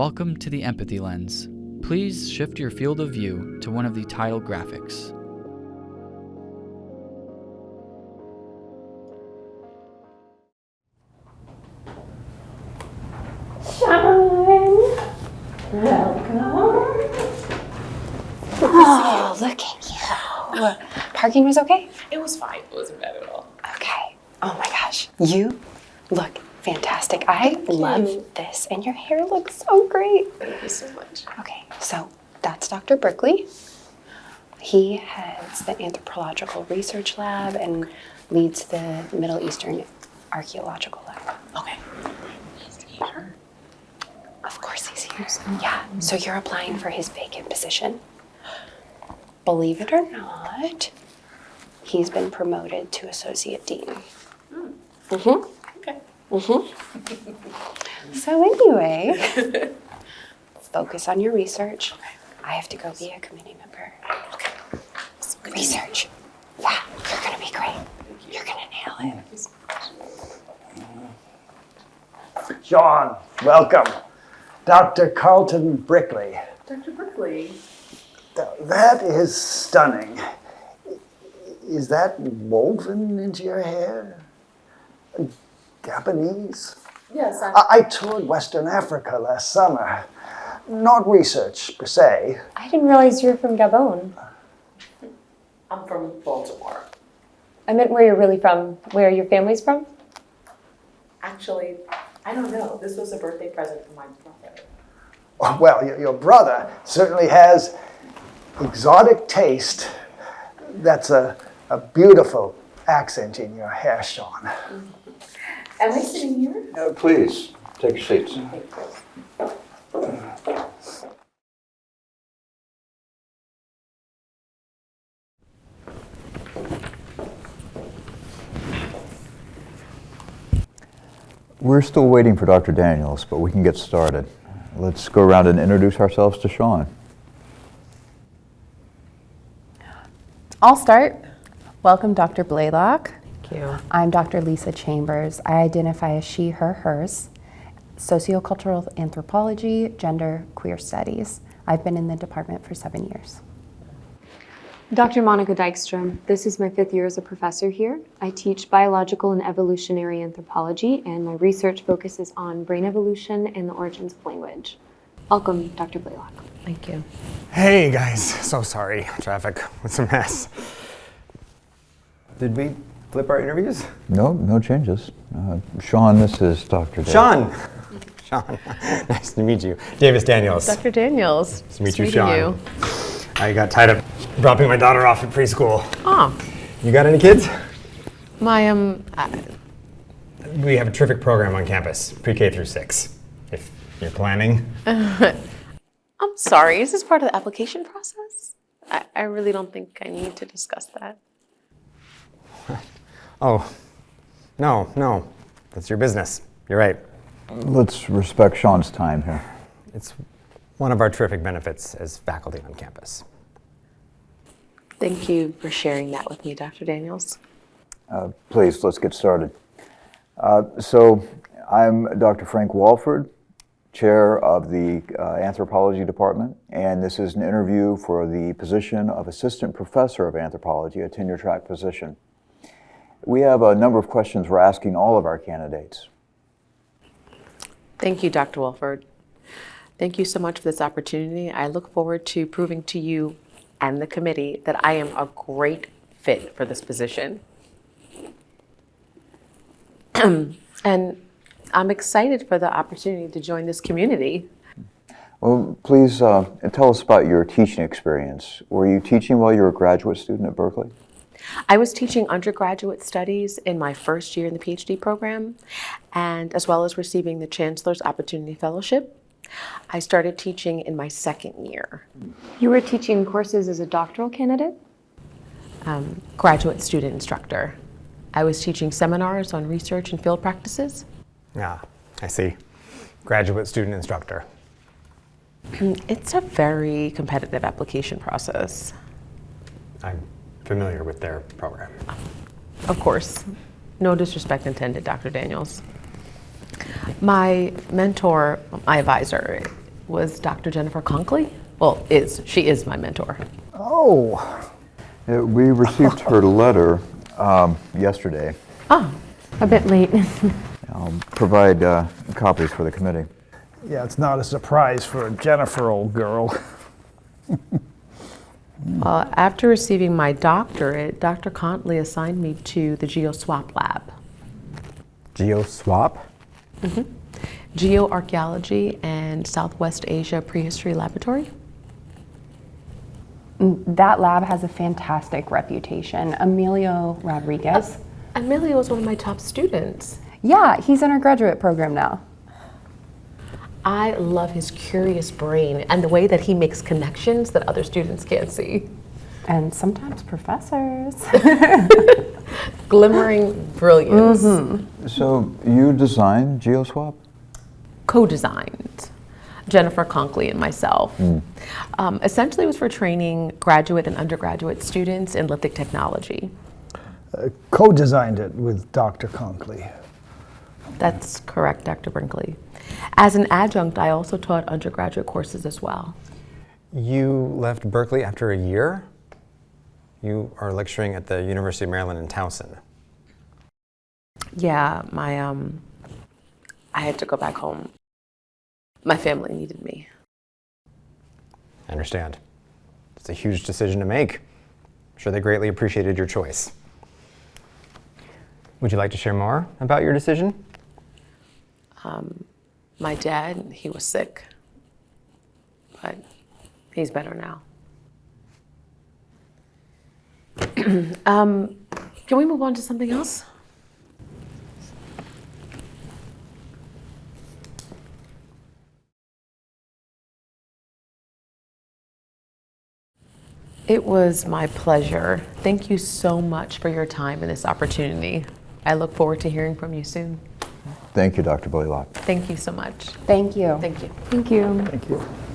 Welcome to the Empathy Lens. Please shift your field of view to one of the title graphics. Oh, look at you. Parking was okay? It was fine. It wasn't bad at all. Okay. Oh my gosh. You look fantastic. I love this, and your hair looks so great. Thank you so much. Okay, so that's Dr. Berkeley. He heads the anthropological research lab and leads the Middle Eastern archaeological lab. Okay. He's here. Of course he's here. Yeah, so you're applying for his vacant position. Believe it or not, he's been promoted to associate dean. Mm-hmm. Okay. Mm-hmm. So anyway, focus on your research. I have to go be a committee member. Okay. Research. Yeah, you're gonna be great. You're gonna nail it. Sean, welcome. Dr. Carlton Brickley. Dr. Brickley. That is stunning. Is that woven into your hair? Japanese? Yes, I, I, I toured Western Africa last summer. Not research per se. I didn't realize you were from Gabon. I'm from Baltimore. I meant where you're really from, where your family's from. Actually, I don't know. This was a birthday present from my brother. Oh, Well, your, your brother certainly has exotic taste. That's a, a beautiful accent in your hair, Sean. Am I sitting here? Uh, Please, take your seats. We're still waiting for Dr. Daniels, but we can get started. Let's go around and introduce ourselves to Sean. I'll start. Welcome, Dr. Blaylock. Thank you. I'm Dr. Lisa Chambers. I identify as she, her, hers, sociocultural anthropology, gender, queer studies. I've been in the department for seven years. Dr. Monica Dykstrom. This is my fifth year as a professor here. I teach biological and evolutionary anthropology, and my research focuses on brain evolution and the origins of language. Welcome, Dr. Blaylock. Thank you. Hey guys, so sorry. Traffic was a mess. Did we flip our interviews? No, no changes. Uh, Sean, this is Dr. Daniels. Sean! Sean, nice to meet you. Davis Daniels. Dr. Daniels. Nice to meet you, meeting Sean. I got tied up dropping my daughter off at preschool. Oh, You got any kids? my um, uh, We have a terrific program on campus, pre-K through six. If you're planning. I'm sorry. Is this part of the application process? I, I really don't think I need to discuss that. Oh, no, no. That's your business. You're right. Let's respect Sean's time here. It's one of our terrific benefits as faculty on campus. Thank you for sharing that with me, Dr. Daniels. Uh, Please, let's get started. Uh, So, I'm Dr. Frank Walford, Chair of the uh, Anthropology Department, and this is an interview for the position of Assistant Professor of Anthropology, a tenure track position. We have a number of questions we're asking all of our candidates. Thank you, Dr. Wolford. Thank you so much for this opportunity. I look forward to proving to you and the committee that I am a great fit for this position. and I'm excited for the opportunity to join this community. Well, please uh, tell us about your teaching experience. Were you teaching while you were a graduate student at Berkeley? I was teaching undergraduate studies in my first year in the PhD program, and as well as receiving the Chancellor's Opportunity Fellowship. I started teaching in my second year, You were teaching courses as a doctoral candidate? um, graduate student instructor. I was teaching seminars on research and field practices. Ah, I see. Graduate student instructor. It's a very competitive application process. I'm familiar with their program. Of course, no disrespect intended, Dr. Daniels. My mentor, my advisor, was Dr. Jennifer Conkley. Well, is she is my mentor. Oh, Uh, We received her letter um, yesterday. Ah, a bit late. I'll provide uh, copies for the committee. yeah, it's not a surprise for a Jennifer old girl. Uh, after receiving my doctorate, Dr. Conkley assigned me to the GeoSwap lab. GeoSwap? Mm-hmm. Geoarchaeology and Southwest Asia Prehistory Laboratory. Mm, that lab has a fantastic reputation. Emilio Rodriguez. Uh, Emilio was one of my top students. Yeah, he's in our graduate program now. I love his curious brain and the way that he makes connections that other students can't see. And sometimes professors. Glimmering brilliance. Mm-hmm. So you designed GeoSwap? co-designed. Jennifer Conkley and myself. Hmm. Um, essentially, it was for training graduate and undergraduate students in lithic technology. Uh, co-designed it with Dr. Conkley. That's correct, Dr. Brinkley. As an adjunct, I also taught undergraduate courses as well. You left Berkeley after a year? You are lecturing at the University of Maryland in Towson. Yeah, my um, I had to go back home. My family needed me. I understand. It's a huge decision to make. I'm sure they greatly appreciated your choice. Would you like to share more about your decision? My dad, he was sick, but he's better now. um, can we move on to something else? It was my pleasure. Thank you so much for your time and this opportunity. I look forward to hearing from you soon. Thank you, Dr. Blaylock. Thank you so much. Thank you. Thank you. Thank you. Thank you.